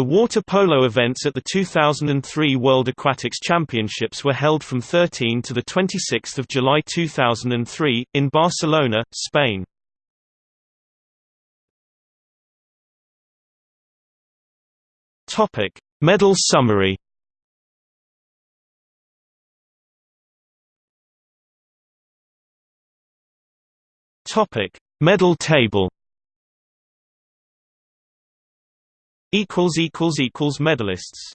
The water polo events at the 2003 World Aquatics Championships were held from 13 to 26 July 2003, in Barcelona, Spain. Medal summary Medal table equals equals equals medalists